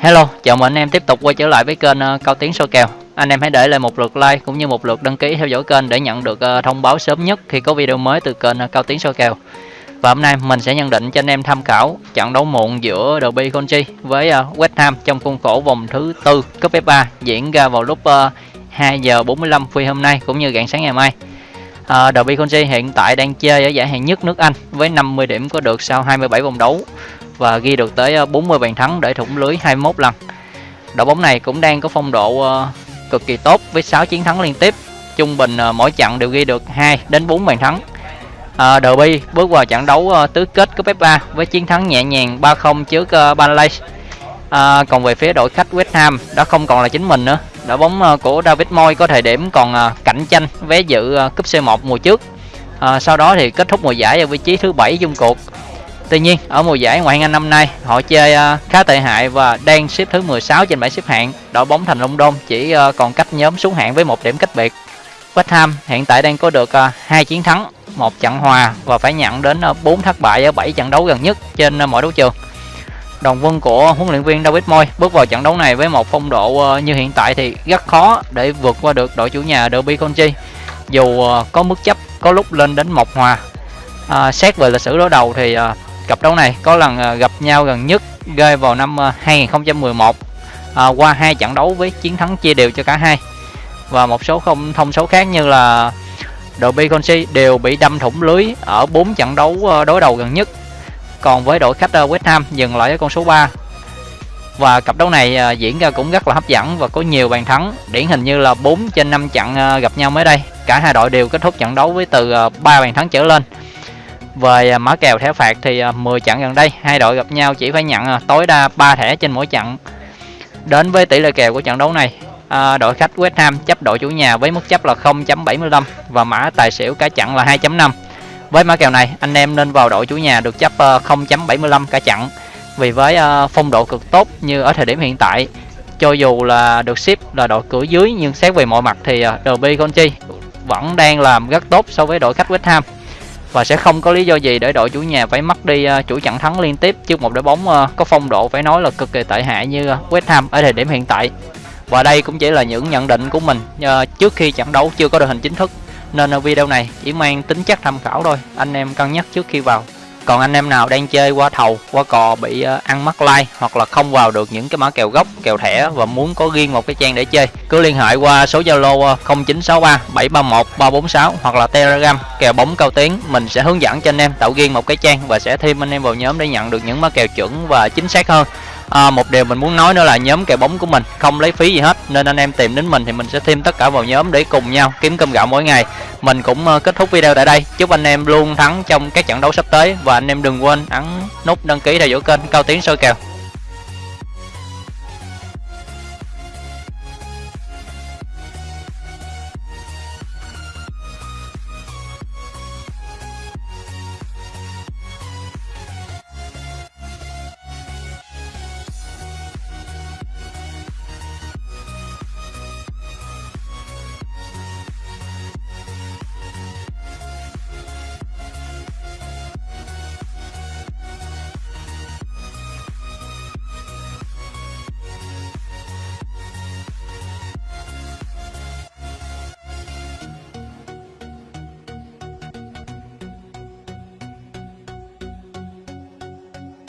Hello, chào mừng anh em tiếp tục quay trở lại với kênh uh, Cao Tiến soi kèo. Anh em hãy để lại một lượt like cũng như một lượt đăng ký theo dõi kênh để nhận được uh, thông báo sớm nhất khi có video mới từ kênh uh, Cao Tiến soi kèo. Và hôm nay mình sẽ nhận định cho anh em tham khảo trận đấu muộn giữa Derby County với West Ham trong khuôn khổ vòng thứ tư cúp FA diễn ra vào lúc 2 giờ 45 phút hôm nay cũng như rạng sáng ngày mai. Derby County hiện tại đang chơi ở giải hạng nhất nước Anh với 50 điểm có được sau 27 vòng đấu và ghi được tới ờ, 40 bàn thắng để thủng lưới 21 lần. Đội bóng này cũng đang có phong độ ờ, cực kỳ tốt với 6 chiến thắng liên tiếp. Trung bình ờ, mỗi trận đều ghi được 2 đến 4 bàn thắng. À, Derby bước vào trận đấu tứ kết cúp FA với chiến thắng nhẹ nhàng 3-0 trước Burnley. À, còn về phía đội khách West Ham đã không còn là chính mình nữa. Đội bóng của David Moyes có thời điểm còn cạnh tranh vé dự cúp C1 mùa trước. À, sau đó thì kết thúc mùa giải ở vị trí thứ bảy chung cuộc Tuy nhiên, ở mùa giải ngoại hạng Anh năm nay, họ chơi uh, khá tệ hại và đang xếp thứ 16 trên bảng xếp hạng. Đội bóng thành London chỉ uh, còn cách nhóm xuống hạng với một điểm cách biệt. West Ham hiện tại đang có được uh, hai chiến thắng, một trận hòa và phải nhận đến uh, 4 thất bại ở 7 trận đấu gần nhất trên uh, mọi đấu trường. đồng quân của huấn luyện viên David Moy bước vào trận đấu này với một phong độ uh, như hiện tại thì rất khó để vượt qua được đội chủ nhà Derby County. Dù uh, có mức chấp có lúc lên đến một hòa. Uh, xét về lịch sử đối đầu thì uh, Cặp đấu này có lần à, gặp nhau gần nhất rơi vào năm à, 2011 à, qua hai trận đấu với chiến thắng chia đều cho cả hai. Và một số không thông số khác như là đội Beconsi đều bị đâm thủng lưới ở 4 trận đấu à, đối đầu gần nhất. Còn với đội khách West Ham dừng lại ở con số 3. Và cặp đấu này diễn ra cũng rất là hấp dẫn và có nhiều bàn thắng, điển hình như là 4 trên 5 trận gặp nhau mới đây. Cả hai đội đều kết thúc trận đấu với từ 3 bàn thắng trở lên. Về à, mã kèo thẻ phạt thì à, 10 trận gần đây hai đội gặp nhau chỉ phải nhận à, tối đa 3 thẻ trên mỗi trận. Đến với tỷ lệ kèo của trận đấu này, đội khách West Ham chấp đội chủ nhà với mức chấp là 0.75 và mã tài xỉu cả trận là 2.5. Với mã kèo này, anh em nên vào đội chủ nhà được chấp 0.75 cả trận. Vì với phong độ cực tốt như ở thời điểm hiện tại, cho dù là được ship là đội cửa dưới nhưng xét về mọi mặt thì Derby County vẫn đang làm rất tốt so với đội khách West Ham và sẽ không có lý do gì để đội chủ nhà phải mất đi à, chuỗi trận thắng liên tiếp trước một đội bóng à, có phong độ phải nói là cực kỳ tệ hại như à, West Ham ở thời điểm hiện tại. Và đây cũng chỉ là những nhận định của mình trước khi trận đấu chưa có đội hình chính thức nên video này chỉ mang tính chất tham khảo thôi, anh em cân nhắc trước khi vào còn anh em nào đang chơi qua thầu, qua cò bị ờ, ăn mắc like hoặc là không vào được những cái mã kèo gốc, kèo thẻ và muốn có riêng một cái trang để chơi, cứ liên hệ qua số zalo 0963 731 346 hoặc là telegram, kèo bóng cao tiến. Mình sẽ hướng dẫn cho anh em tạo riêng một cái trang và sẽ thêm anh em vào nhóm để nhận được những mã kèo chuẩn và chính xác hơn à, một điều mình muốn nói nữa là nhóm kèo bóng của mình không lấy phí gì hết nên anh em tìm đến mình thì mình sẽ thêm tất cả vào nhóm để cùng nhau kiếm cơm gạo mỗi ngày. Mình cũng ờ, kết thúc video tại đây. Chúc anh em luôn thắng trong các trận đấu sắp tới và anh em đừng quên ấn nút đăng ký theo dõi kênh cao tiến soi kèo.